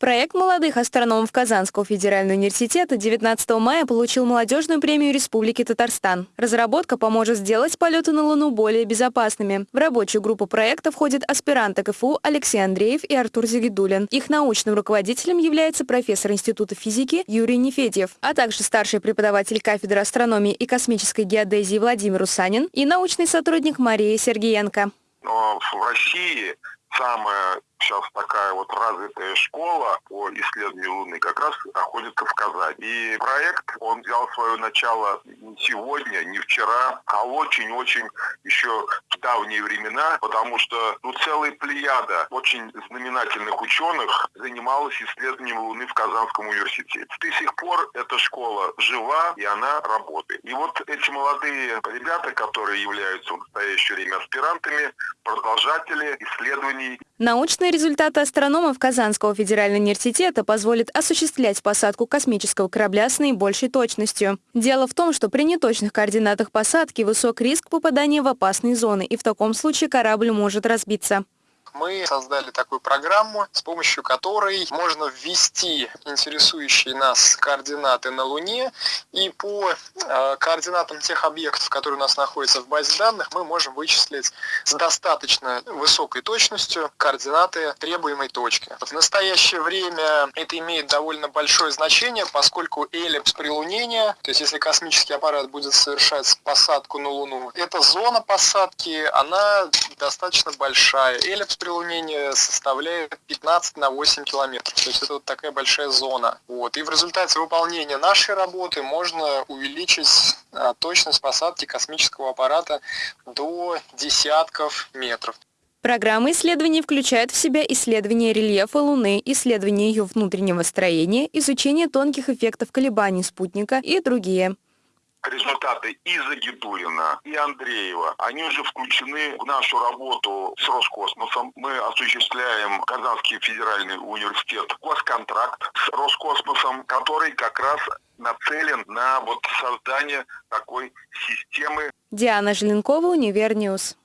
Проект молодых астрономов Казанского федерального университета 19 мая получил молодежную премию Республики Татарстан. Разработка поможет сделать полеты на Луну более безопасными. В рабочую группу проекта входят аспиранты КФУ Алексей Андреев и Артур Загидулин. Их научным руководителем является профессор Института физики Юрий Нефедьев, а также старший преподаватель кафедры астрономии и космической геодезии Владимир Усанин и научный сотрудник Мария Сергеенко. Но в России самая сейчас такая вот развитая школа по исследованию Луны как раз находится в Казани. И проект, он взял свое начало не сегодня, не вчера, а очень-очень еще давние времена, потому что ну, целая плеяда очень знаменательных ученых занималась исследованием Луны в Казанском университете. До сих пор эта школа жива, и она работает. И вот эти молодые ребята, которые являются в настоящее время аспирантами, продолжатели исследований. Научные результаты астрономов Казанского федерального университета позволят осуществлять посадку космического корабля с наибольшей точностью. Дело в том, что при неточных координатах посадки высок риск попадания в опасные зоны, и в таком случае корабль может разбиться мы создали такую программу, с помощью которой можно ввести интересующие нас координаты на Луне, и по э, координатам тех объектов, которые у нас находятся в базе данных, мы можем вычислить с достаточно высокой точностью координаты требуемой точки. В настоящее время это имеет довольно большое значение, поскольку эллипс прилунения, то есть если космический аппарат будет совершать посадку на Луну, эта зона посадки, она достаточно большая. Эллипс прилунения составляет 15 на 8 километров. То есть это вот такая большая зона. Вот. И в результате выполнения нашей работы можно увеличить а, точность посадки космического аппарата до десятков метров. Программа исследований включает в себя исследование рельефа Луны, исследование ее внутреннего строения, изучение тонких эффектов колебаний спутника и другие результаты и Загидулина, и Андреева, они уже включены в нашу работу с Роскосмосом. Мы осуществляем Казанский федеральный университет госконтракт с Роскосмосом, который как раз нацелен на вот создание такой системы. Диана Желенкова, UniverNews.